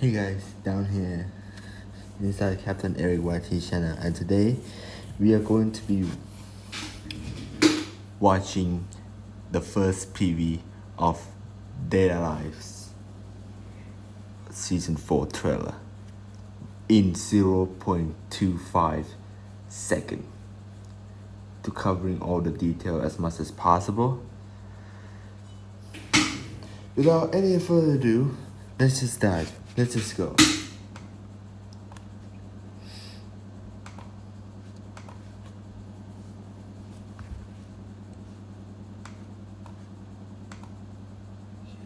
Hey guys, down here. Inside Captain Eric YT channel and today we are going to be watching the first PV of Date A Live season 4 trailer in 0.25 second. To covering all the detail as much as possible. Without any further ado let's just dive let's just go.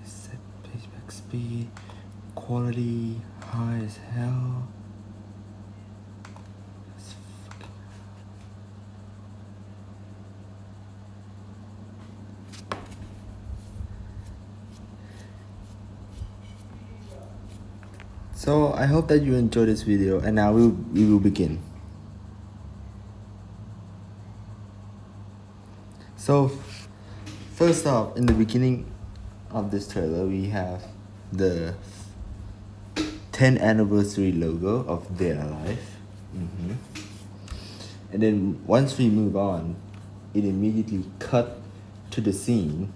Set playback speed. Quality high as hell Let's fucking- So I hope that you enjoyed this video and now we, we will begin. So first off, in the beginning of this trailer, we have the 10th anniversary logo of Date A Live. hmm And then once we move on, it immediately cut to the scene.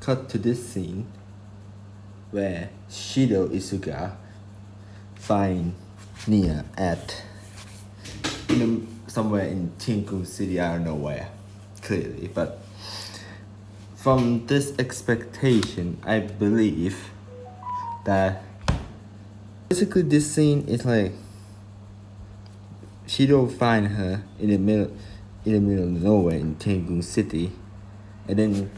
Cut to this scene where Shido Itsuka find Nia at in a, somewhere in Tenguu City, I don't know where, clearly, but from this expectation, I believe that basically this scene is like Shido find her in the middle in the middle of nowhere in Tenguu City, and then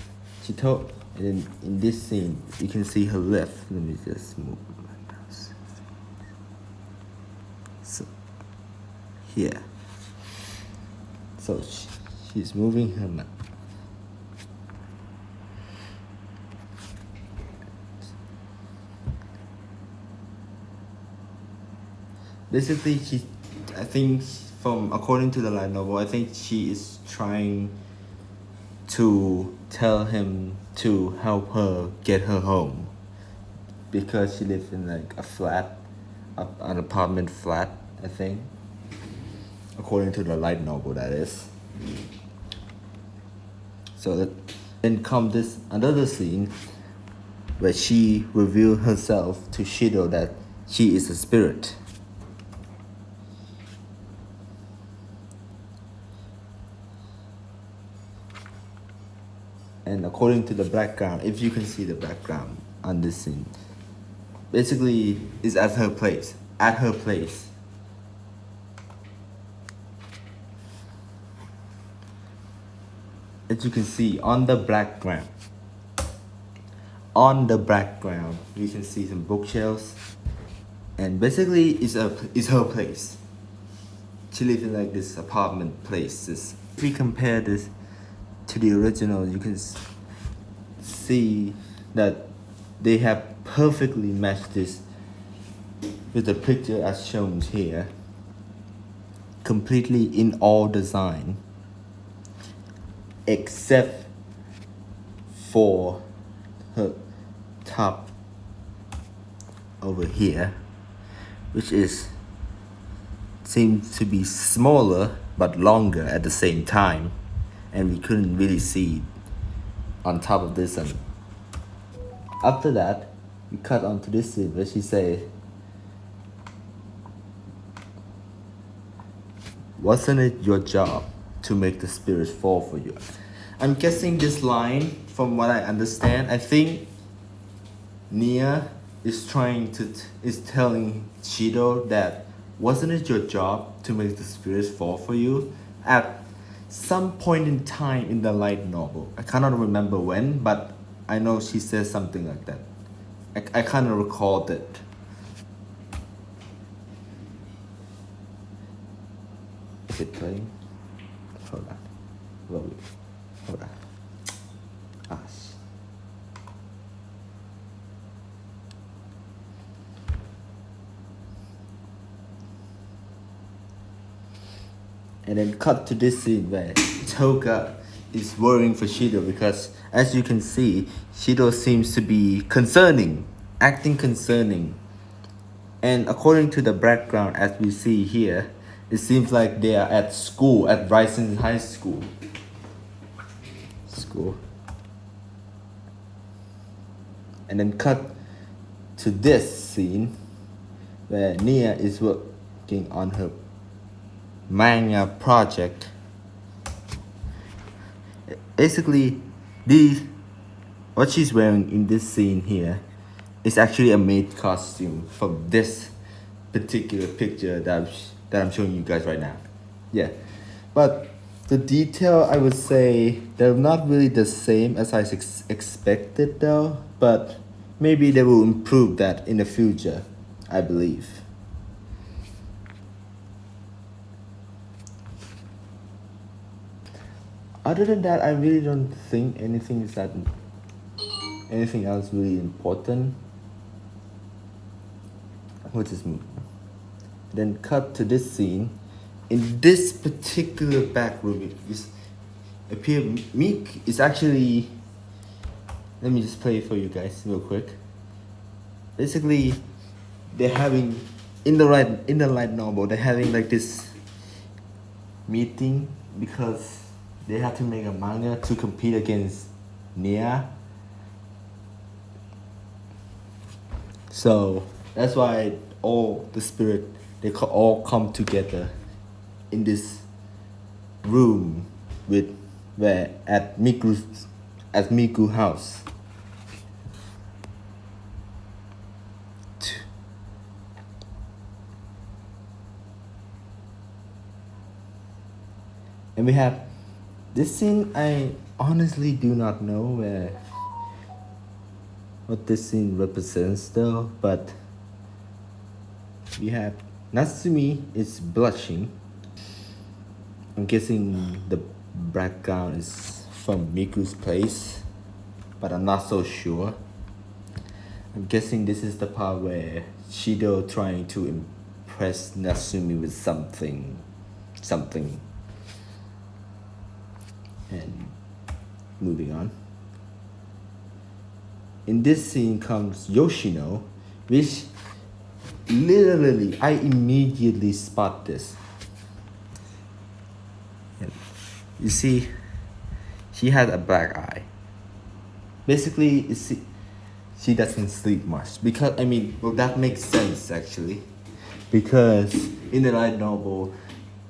she told, and then in this scene you can see her left. Let me just move my mouse. So here. So she, she's moving her mouth. Basically, she, I think from according to the light novel, I think she is trying to tell him to help her get her home because she lives in like a flat, an apartment flat, I think. According to the light novel, that is. So that then come this another scene where she revealed herself to Shido that she is a spirit. And according to the background, if you can see the background on this scene, basically is at her place, at her place. As you can see on the background, on the background, you can see some bookshelves, and basically is a is her place. She lives in like this apartment place. If we compare this to the original, you can see that they have perfectly matched this with the picture as shown here. Completely in all design, except for her top over here, which is seems to be smaller but longer at the same time and we couldn't really see on top of this. And after that we cut onto this scene where she say wasn't it your job to make the spirits fall for you? I'm guessing this line from what i understand i think nia is trying to is telling shido that wasn't it your job to make the spirits fall for you? At some point in time in the light novel. I cannot remember when, but I know she says something like that. I, I kind of recalled it. Is it playing? Hold on. Hold on. Hold on. Ah, sh- and then cut to this scene where Tohka is worrying for Shido because as you can see, Shido seems to be concerning, acting concerning. And according to the background as we see here, it seems like they are at school, at Raizen High School. School. And then cut to this scene where Nia is working on her manga project. Basically, these what she's wearing in this scene here is actually a made costume from this particular picture that I'm, that I'm showing you guys right now. Yeah, but the detail I would say they're not really the same as I ex expected though, but maybe they will improve that in the future, I believe. Other than that, I really don't think anything is that anything else really important. Which is then cut to this scene. In this particular back room, it appear Meek is actually let me just play it for you guys real quick. Basically, they're having in the right in the light novel. They're having like this meeting because they have to make a manga to compete against Nia. So that's why all the spirit they all come together in this room with where at Miku's at Miku house. And we have this scene, I honestly do not know where what this scene represents though, but we have Natsumi is blushing. I'm guessing the background is from Miku's place, but I'm not so sure. I'm guessing this is the part where Shido trying to impress Natsumi with something, something and moving on. In this scene comes Yoshino, which literally I immediately spot this. You see, she has a black eye. Basically, you see, she doesn't sleep much because I mean, well, that makes sense actually, because in the light novel,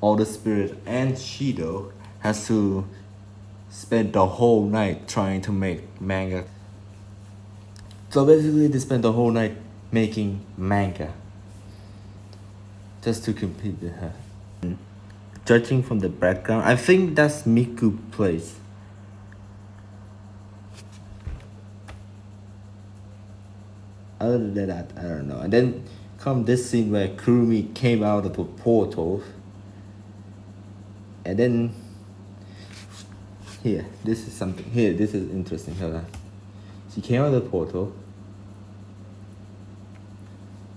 all the spirit and Shido has to spent the whole night trying to make manga. So basically they spent the whole night making manga just to compete with her. Judging from the background, I think that's Miku place. Other than that, I don't know. And then come this scene where Kurumi came out of the portal and then here this is something here this is interesting hold on. She came out of the portal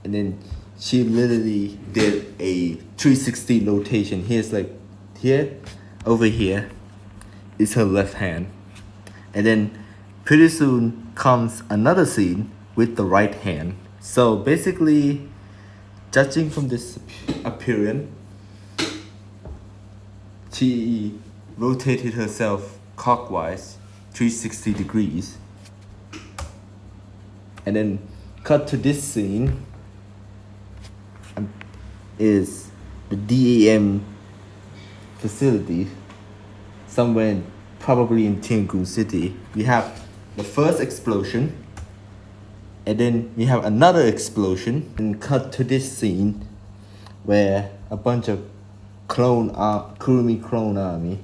and then she literally did a 360 rotation here's like here over here is her left hand. And then pretty soon comes another scene with the right hand. So basically judging from this appearance she rotated herself clockwise 360 degrees and then cut to this scene is the DEM facility somewhere in, probably in Tenguu City. We have the first explosion and then we have another explosion and cut to this scene where a bunch of clone uh, Kurumi clone army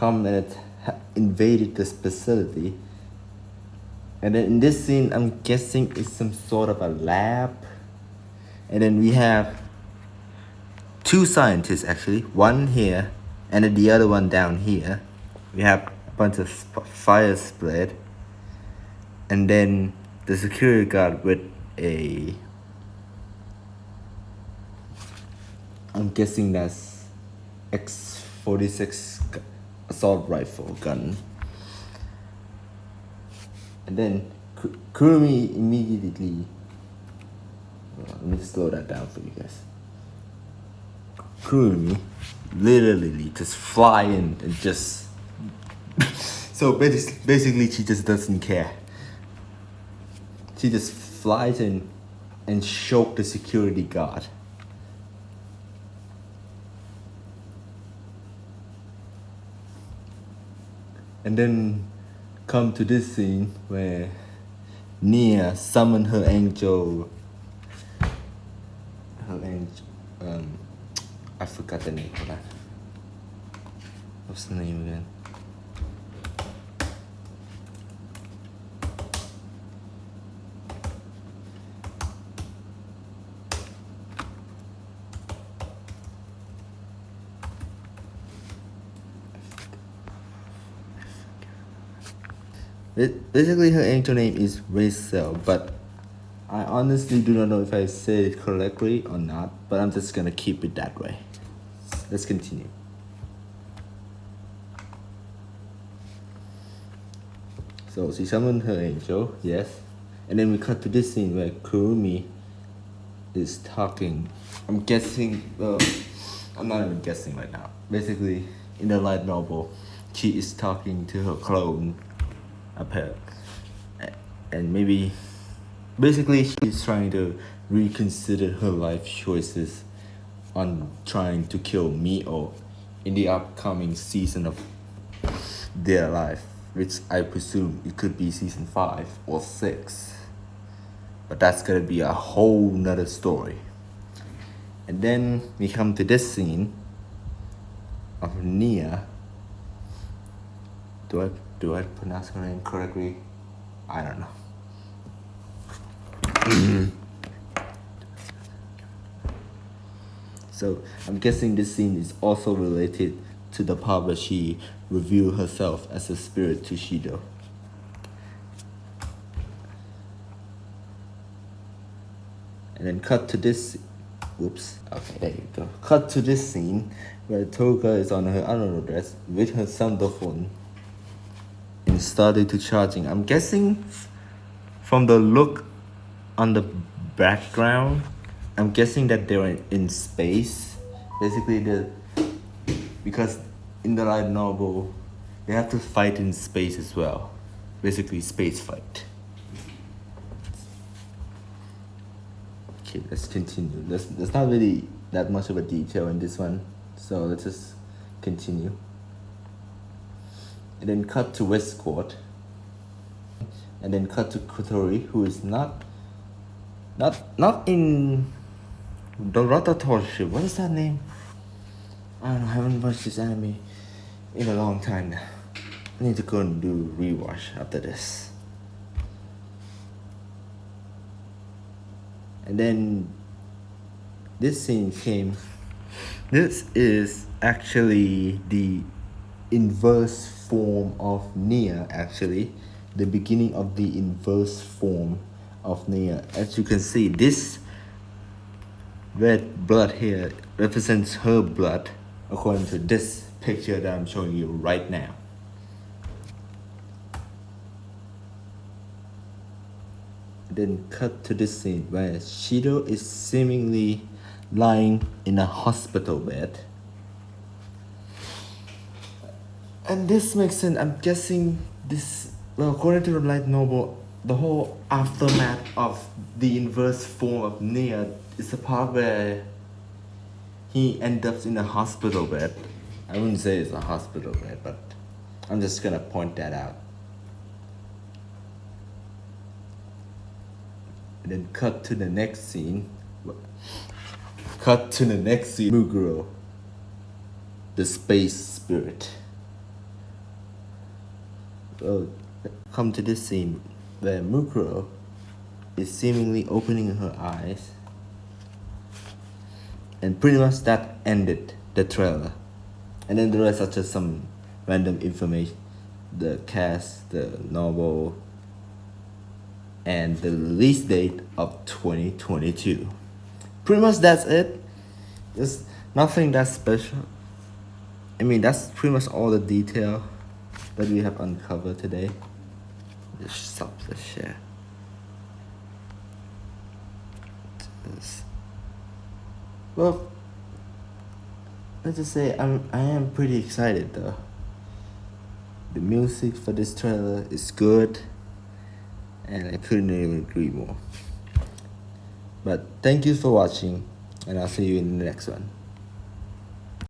come and it invaded this facility. And then in this scene, I'm guessing it's some sort of a lab. And then we have two scientists actually, one here and then the other one down here. We have a bunch of fire spread. And then the security guard with a I'm guessing that's X46 assault rifle gun. And then Kurumi immediately. Uh, let me slow that down for you guys. Kurumi literally just fly in and just. so basically, she just doesn't care. She just flies in and choke the security guard. And then come to this scene where Nia summoned her angel. Her angel. Um, I forgot the name. Hold on. What's the name again? Basically her angel name is Rachel, but I honestly do not know if I said it correctly or not, but I'm just gonna keep it that way. Let's continue. So she summoned her angel, yes. And then we cut to this scene where Kurumi is talking. I'm guessing, well, I'm not even guessing right now. Basically, in the light novel, she is talking to her clone apart and maybe basically she's trying to reconsider her life choices on trying to kill Mio in the upcoming season of their life which I presume it could be season 5 or 6 but that's gonna be a whole nother story. And then we come to this scene of Nia. Do I do I pronounce her name correctly? I don't know. so I'm guessing this scene is also related to the part where she revealed herself as a spirit to Shido. And then cut to this, whoops, okay, there you go. Cut to this scene where Tohka is on her underwear dress with her started to charging. I'm guessing from the look on the background, I'm guessing that they're in space. Basically, the because in the light novel, they have to fight in space as well. Basically, space fight. Okay, let's continue. There's, there's not really that much of a detail in this one, so let's just continue and then cut to Westcott and then cut to Kotori who is not not not in the Rotatorship. What is that name? I know, I haven't watched this anime in a long time now. I need to go and do rewatch after this. And then this scene came this is actually the inverse form of Nia actually. The beginning of the inverse form of Nia as you can see this red blood here represents her blood according to this picture that I'm showing you right now. Then cut to this scene where Shido is seemingly lying in a hospital bed and this makes sense. I'm guessing this, well, according to the light novel, the whole aftermath of the inverse form of Nia is the part where he ends up in a hospital bed. I wouldn't say it's a hospital bed, but I'm just gonna point that out. And then cut to the next scene. Cut to the next scene. Mukuro, the space spirit uh, come to this scene where Mukuro is seemingly opening her eyes. And pretty much that ended the trailer. And then the rest are just some random information. The cast the novel and the release date of 2022 pretty much that's it. There's nothing that special. I mean, that's pretty much all the detail that we have uncovered today. Just stop the share. Just, well, let's just say I'm I am pretty excited though. The music for this trailer is good, and I couldn't even agree more. But thank you for watching, and I'll see you in the next one.